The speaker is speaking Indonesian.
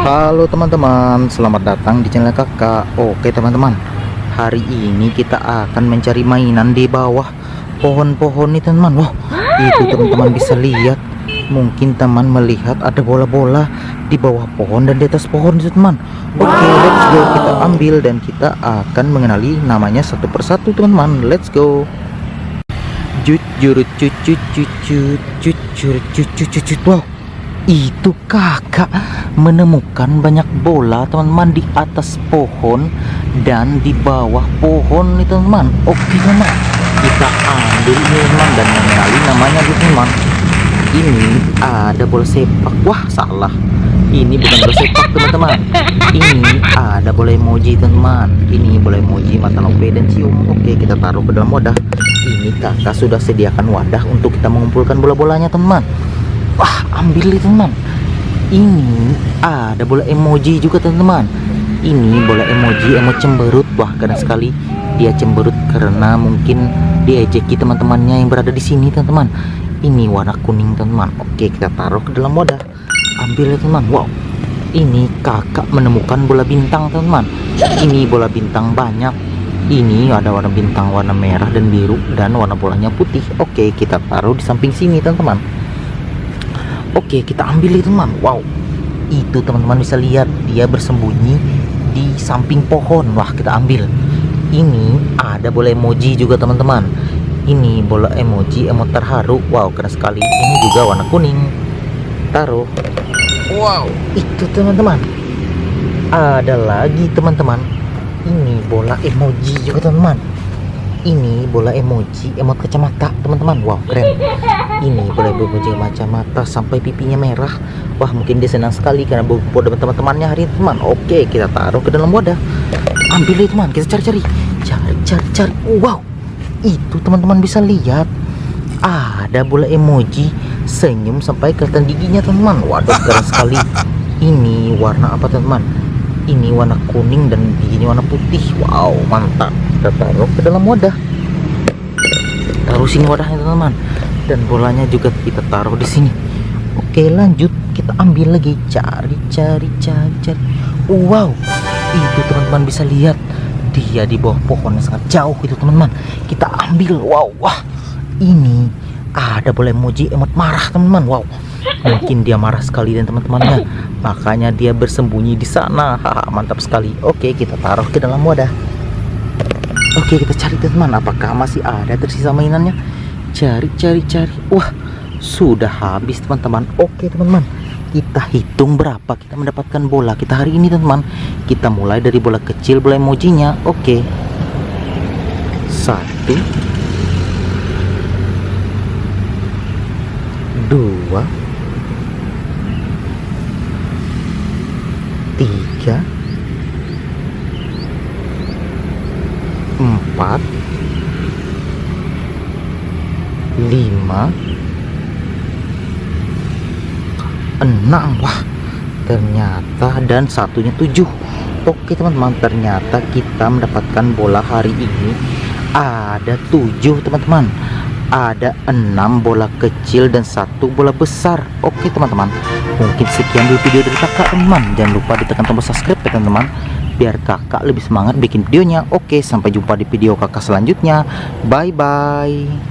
Halo teman-teman, selamat datang di channel kakak. Oke teman-teman, hari ini kita akan mencari mainan di bawah pohon-pohon nih teman-teman. Wah, itu teman-teman bisa lihat. Mungkin teman melihat ada bola-bola di bawah pohon dan di atas pohon itu teman Oke, let's go, kita ambil dan kita akan mengenali namanya satu persatu teman-teman. Let's go. Jujur cucut cucut cucut cucut cucut Wow, itu kakak menemukan banyak bola teman-teman di atas pohon dan di bawah pohon nih teman-teman. Oke teman kita ambil ini teman dan mengenali namanya nih teman ini ada bola sepak. Wah salah. Ini bukan bola sepak teman-teman. Ini ada bola emoji teman ini bola emoji mata lope dan cium oke kita taruh ke dalam wadah. Ini kakak sudah sediakan wadah untuk kita mengumpulkan bola-bolanya teman wah ambil nih teman. Ini ada bola emoji juga teman-teman. Ini bola emoji emo cemberut. Wah karena sekali. Dia cemberut karena mungkin diejeki teman-temannya yang berada di sini teman-teman. Ini warna kuning teman-teman. Oke kita taruh ke dalam wadah. Ambil ya teman. Wow. Ini kakak menemukan bola bintang teman-teman. Ini bola bintang banyak. Ini ada warna bintang warna merah dan biru dan warna bolanya putih. Oke kita taruh di samping sini teman-teman Oke kita ambil itu teman Wow. Itu teman-teman bisa lihat dia bersembunyi di samping pohon. Wah kita ambil. Ini ada bola emoji juga teman-teman. Ini bola emoji emot terharu. Wow keren sekali. Ini juga warna kuning. Taruh. Wow. Itu teman-teman. Ada lagi teman-teman. Ini bola emoji juga teman-teman ini bola emoji emot kacamata teman-teman. Wow keren. Ini boleh berbunyi kacamata sampai pipinya merah. Wah mungkin dia senang sekali karena bobo teman-temannya hari ini teman. Oke kita taruh ke dalam wadah. Ambil deh teman. Kita cari-cari. Cari cari cari. Wow itu teman-teman bisa lihat. Ada bola emoji senyum sampai kelihatan giginya teman. Waduh keren sekali. Ini warna apa teman ini warna kuning dan giginya warna putih. Wow mantap. Kita taruh ke dalam wadah. Taruh sini wadahnya teman-teman. Dan bolanya juga kita taruh di sini. Oke lanjut. Kita ambil lagi. Cari cari cari cari. Wow itu teman-teman bisa lihat. Dia di bawah pohon yang sangat jauh itu teman-teman. Kita ambil. Wow wah. Ini ada boleh emoji emot marah teman-teman. Wow. Mungkin dia marah sekali dan teman-temannya. Makanya dia bersembunyi di sana. Mantap sekali. Oke kita taruh ke dalam wadah. Oke kita cari teman apakah masih ada tersisa mainannya? Cari cari cari. Wah sudah habis teman-teman. Oke teman-teman. Kita hitung berapa kita mendapatkan bola kita hari ini teman-teman. Kita mulai dari bola kecil bola emojinya oke. Satu dua. Tiga. Empat. Lima. Enam. Wah ternyata dan satunya tujuh. Oke teman-teman ternyata kita mendapatkan bola hari ini. Ada tujuh teman-teman ada enam bola kecil dan satu bola besar. Oke teman-teman. Mungkin sekian dulu video dari kakak teman jangan lupa ditekan tombol subscribe ya teman-teman. Biar kakak lebih semangat bikin videonya. Oke sampai jumpa di video kakak selanjutnya. Bye bye